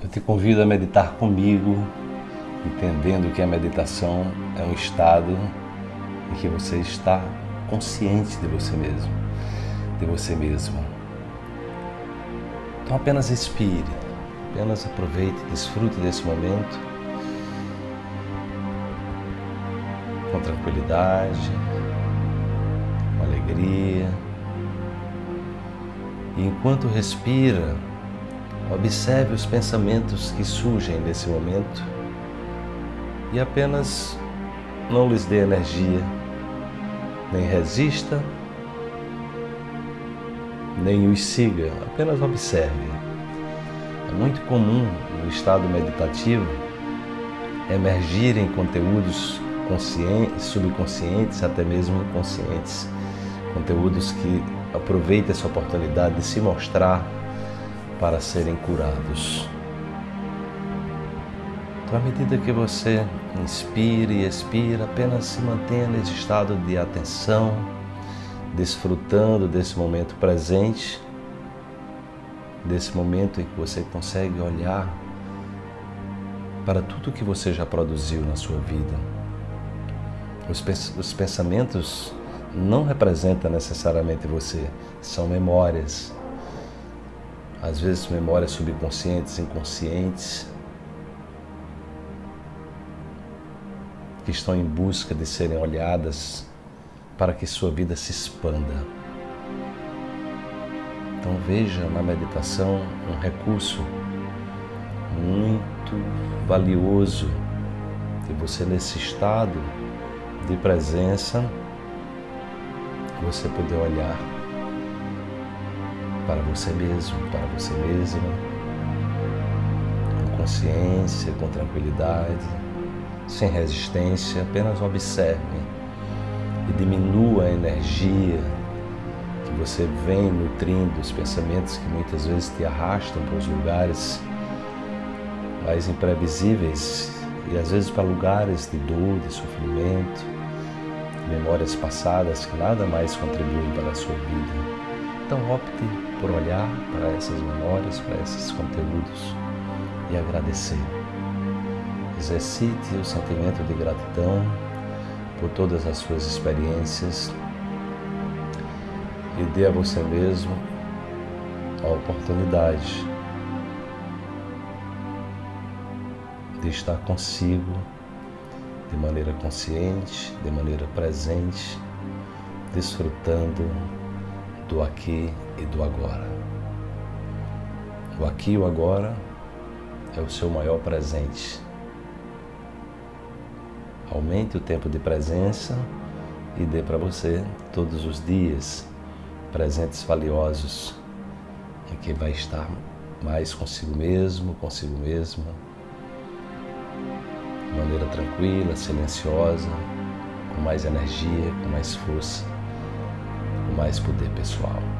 Eu te convido a meditar comigo, entendendo que a meditação é um estado em que você está consciente de você mesmo, de você mesmo. Então apenas respire, apenas aproveite, desfrute desse momento com tranquilidade, com alegria. E enquanto respira, observe os pensamentos que surgem nesse momento e apenas não lhes dê energia, nem resista, nem os siga, apenas observe. É muito comum no estado meditativo emergirem conteúdos conscientes, subconscientes, até mesmo inconscientes, conteúdos que Aproveite essa oportunidade de se mostrar para serem curados. Então, à medida que você inspira e expira, apenas se mantenha nesse estado de atenção, desfrutando desse momento presente, desse momento em que você consegue olhar para tudo que você já produziu na sua vida. Os pensamentos não representa necessariamente você, são memórias. Às vezes memórias subconscientes, inconscientes, que estão em busca de serem olhadas para que sua vida se expanda. Então veja na meditação um recurso muito valioso de você nesse estado de presença você poder olhar para você mesmo, para você mesma, com consciência, com tranquilidade, sem resistência, apenas observe e diminua a energia que você vem nutrindo, os pensamentos que muitas vezes te arrastam para os lugares mais imprevisíveis e às vezes para lugares de dor, de sofrimento, memórias passadas que nada mais contribuem para a sua vida. Então opte por olhar para essas memórias, para esses conteúdos e agradecer. Exercite o sentimento de gratidão por todas as suas experiências e dê a você mesmo a oportunidade de estar consigo de maneira consciente, de maneira presente, desfrutando do aqui e do agora. O aqui e o agora é o seu maior presente. Aumente o tempo de presença e dê para você todos os dias presentes valiosos em que vai estar mais consigo mesmo, consigo mesma de maneira tranquila, silenciosa, com mais energia, com mais força, mais poder pessoal.